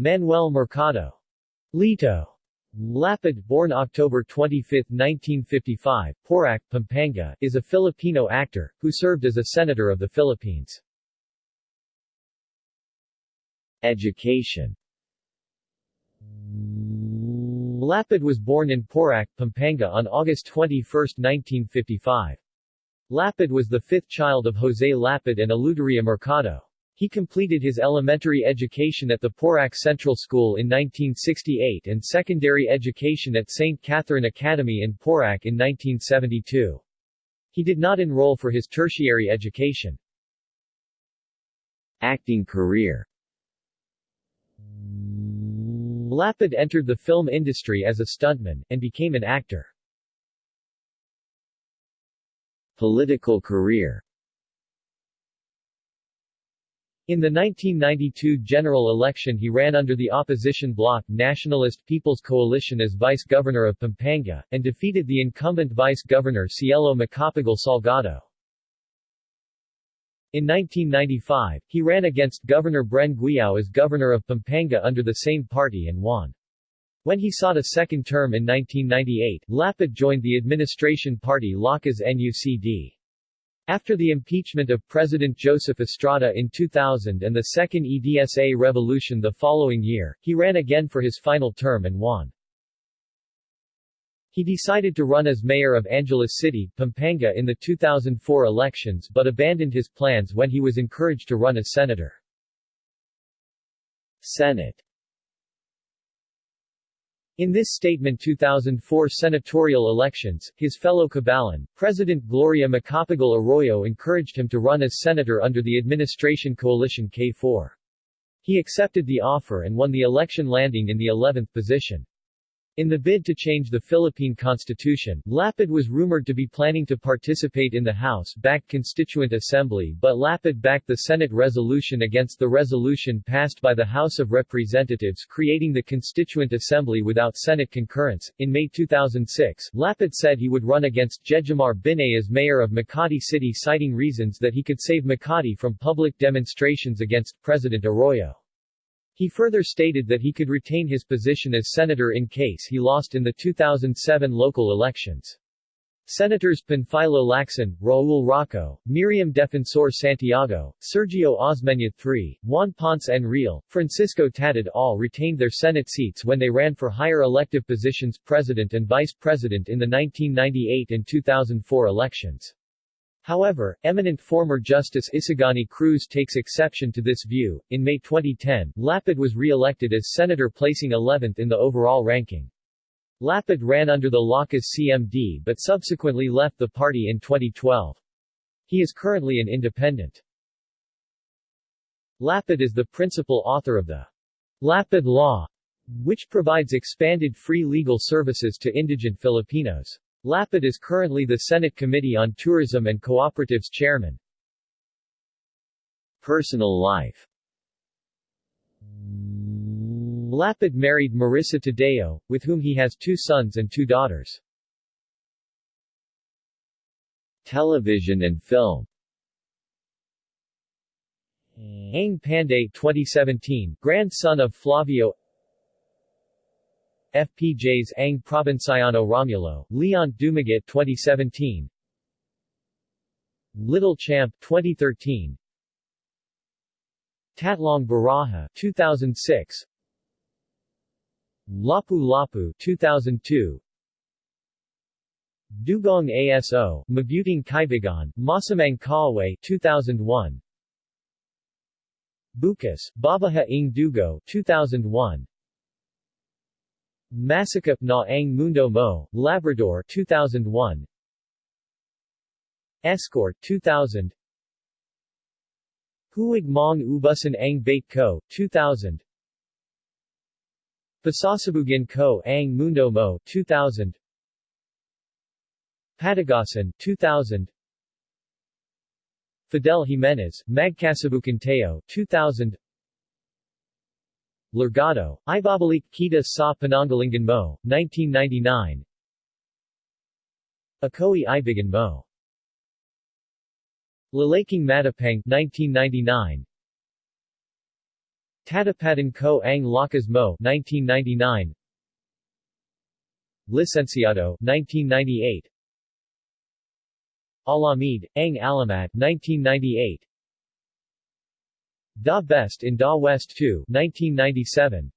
Manuel Mercado. Lito. Lapid, born October 25, 1955, Porac, Pampanga, is a Filipino actor, who served as a senator of the Philippines. Education Lapid was born in Porac, Pampanga on August 21, 1955. Lapid was the fifth child of Jose Lapid and Eluderia Mercado. He completed his elementary education at the Porac Central School in 1968 and secondary education at St. Catherine Academy in Porac in 1972. He did not enroll for his tertiary education. Acting career Lapid entered the film industry as a stuntman, and became an actor. Political career in the 1992 general election he ran under the opposition bloc Nationalist People's Coalition as vice-governor of Pampanga, and defeated the incumbent vice-governor Cielo Macapagal Salgado. In 1995, he ran against Governor Bren Guiao as governor of Pampanga under the same party and won. When he sought a second term in 1998, Lapid joined the administration party Lakas NUCD. After the impeachment of President Joseph Estrada in 2000 and the second EDSA revolution the following year, he ran again for his final term and won. He decided to run as mayor of Angeles City, Pampanga in the 2004 elections but abandoned his plans when he was encouraged to run as senator. Senate in this statement 2004 senatorial elections, his fellow Cabalan, President Gloria Macapagal Arroyo encouraged him to run as senator under the administration coalition K4. He accepted the offer and won the election landing in the 11th position. In the bid to change the Philippine Constitution, Lapid was rumored to be planning to participate in the House-backed Constituent Assembly but Lapid backed the Senate resolution against the resolution passed by the House of Representatives creating the Constituent Assembly without Senate concurrence. In May 2006, Lapid said he would run against Jejomar Binay as mayor of Makati City citing reasons that he could save Makati from public demonstrations against President Arroyo. He further stated that he could retain his position as senator in case he lost in the 2007 local elections. Senators Panfilo Lacson, Raul Roco, Miriam Defensor Santiago, Sergio Osmeña III, Juan Ponce Enrile, Francisco Tatad all retained their Senate seats when they ran for higher elective positions president and vice president in the 1998 and 2004 elections. However, eminent former Justice Isagani Cruz takes exception to this view. In May 2010, Lapid was re-elected as senator placing 11th in the overall ranking. Lapid ran under the Lakas CMD but subsequently left the party in 2012. He is currently an independent. Lapid is the principal author of the Lapid Law, which provides expanded free legal services to indigent Filipinos. Lapid is currently the Senate Committee on Tourism and Cooperatives chairman. Personal life Lapid married Marissa Tadeo, with whom he has two sons and two daughters. Television and film Ang Panday 2017, grandson of Flavio FPJ's Ang Probinsyano Romulo, Leon Dumaguete 2017 Little Champ 2013 Tatlong Baraha 2006 Lapu Lapu 2002 Dugong ASO, Mabuting Kaibigan, Masamang Kaaway 2001 Bukas, Babaha ng Dugo 2001 Masakap na ang Mundo Mo, Labrador 2001 Escort 2000 Huwag mong ubusan ang bait ko 2000 Pasasabugan ko ang Mundo Mo 2000 Patagasan 2000 Fidel Jimenez, Magkasabukan Teo 2000 Largado, Ibabalik Kita sa Pananggalingan Mo, 1999 Akoy Ibigan Mo. Lalaking Matapang, 1999 Tatapatan ko ang lakas mo 1999 Licenciado 1998 Alamid, ang Alamat 1998 Da Best in Da West 2 1997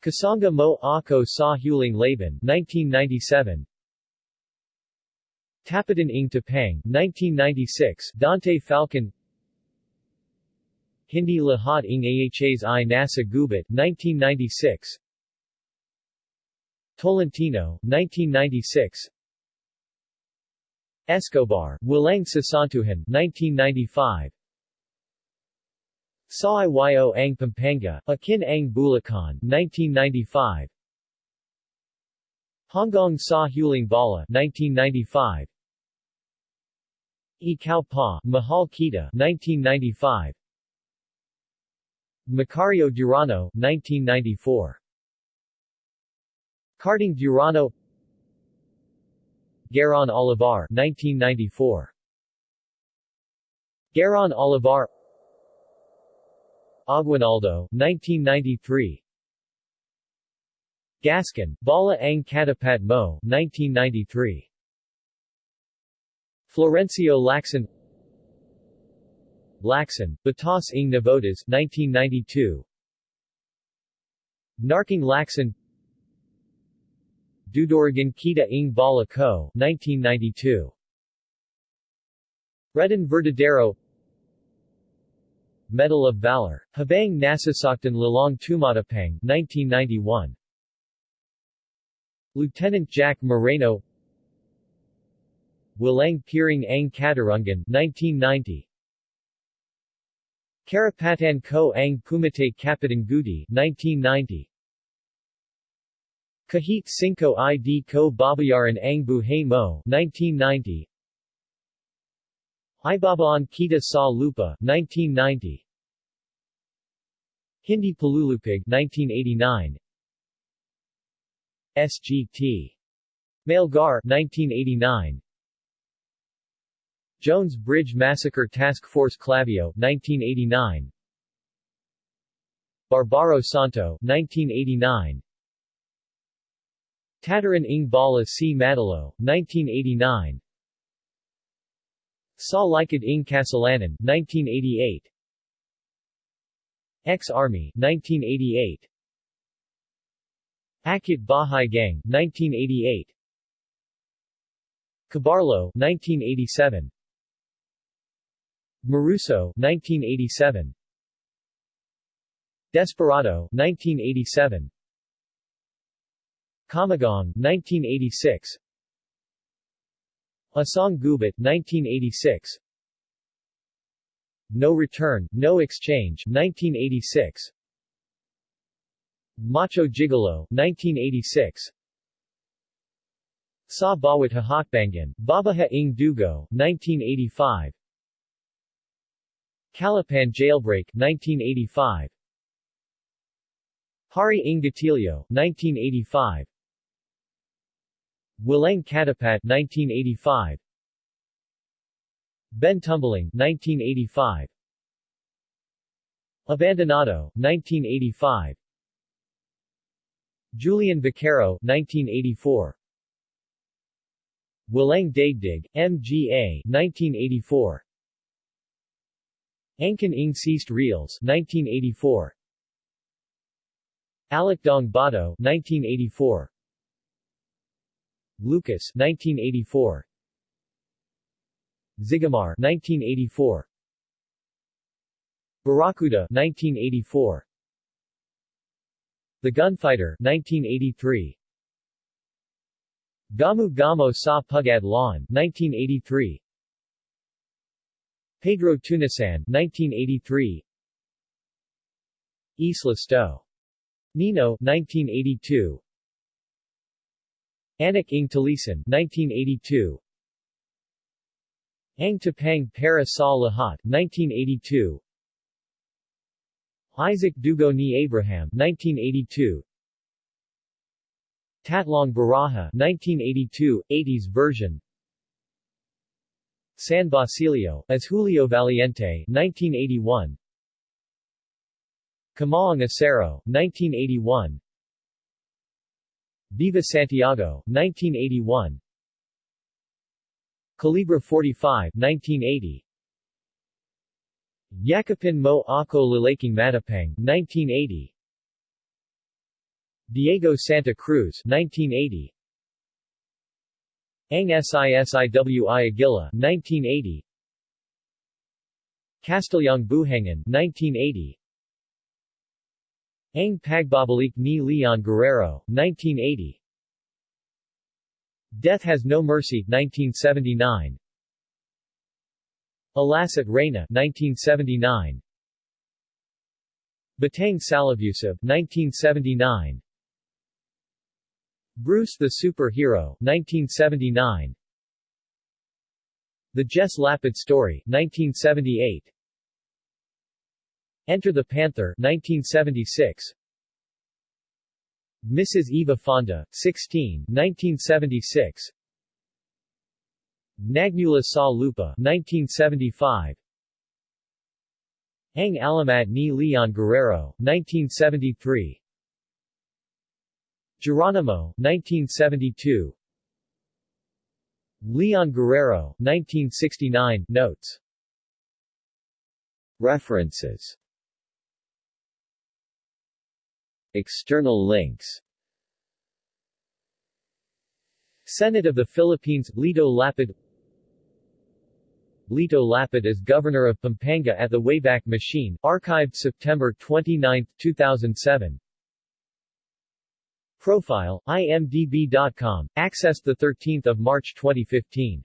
Kasangga mo ako sa huling laban 1997 Tapatan ng Tapang 1996 Dante Falcon. Hindi lahat ng ahas i nasa gubat 1996 Tolentino 1996 Escobar, Walang Sasantuhan 1995 Sa Iyo ang Pampanga, Akin ang Bulacan 1995 Hongkong Sa Huling Bala 1995 Ikaw Pa, Mahal Kita 1995 Macario Durano 1994 Carding Durano Garon Olivar 1994 Garon Olivar Aguinaldo 1993 Gascon, Bala ang Katapat Mo 1993 Florencio Lacson Lacson, Batas ng Navotas 1992 Narking Lacson Dudorigan Kita ng Bala Co. 1992. Redon Verdadero Medal of Valor, Habang Nasasaktan Lalong Tumatapang 1991. Lieutenant Jack Moreno Walang Piring ang Katarungan 1990. Karapatan Ko ang Kumite Kapitangudi 1990. Kahit Cinco ID Ko Babayaran ang Buhay Mo 1990 Ibabaan Kita Sa Lupa 1990 Hindi Palulupig 1989 SGT Mailgar 1989 Jones Bridge Massacre Task Force Clavio 1989 Barbaro Santo 1989 Tataran ng Bala C. Madalo, 1989 Sa Likod ng Kasalanan, 1988 Ex-Army, 1988 Akit Bahay Gang, 1988 Cabarlo, 1987 Maruso, 1987 Desperado, 1987 Kamagong, 1986 Asong Gubat, 1986 No Return, No Exchange, 1986 Macho Gigolo, 1986 Sa Bawat Hahakbangan, Babaha ng Dugo, 1985 Calapan Jailbreak, 1985 Hari ng Gatillo, 1985 Walang Katapat 1985 Ben Tumbling 1985 Abandonado 1985 Julian Vaquero 1984 Wilang Daigdig, MGA 1984 Angkan ng Ceased Reels 1984 Alakdong Bato 1984 Lucas 1984 Zigamar 1984 Barracuda 1984 The Gunfighter 1983 Gamu Gamo sa Pugadlawn 1983 Pedro Tunasan 1983 Isla Sto. Nino 1982 Anak ng Talisan 1982 Ang Tapang para sa Lahat 1982 Isaac Dugo ni Abraham 1982 Tatlong Baraha 1982 80s version. San Basilio as Julio Valiente 1981 Kamaang Acero, 1981 Viva Santiago, 1981 Calibra 45, 1980 Yakapin mo ako lalaking matapang, 1980 Diego Santa Cruz, 1980 Ang Sisiwi Aguila, 1980 Castellang Buhangan, 1980 Ang Pagbabalik ni Leon Guerrero, 1980 Death Has No Mercy, 1979 Alas at Reyna, 1979 Batang Salabusive, 1979 Bruce the Superhero, 1979 The Jess Lapid Story, 1978 Enter the Panther 1976 Mrs. Eva Fonda, 16, 1976 Nagnula Sa Lupa 1975 Ang Alamat ni Leon Guerrero, 1973 Geronimo, 1972 Leon Guerrero, 1969, notes. References External links. Senate of the Philippines, Lito Lapid. Lito Lapid as Governor of Pampanga at the Wayback Machine, archived September 29, 2007 Profile, imdb.com, accessed 13 March 2015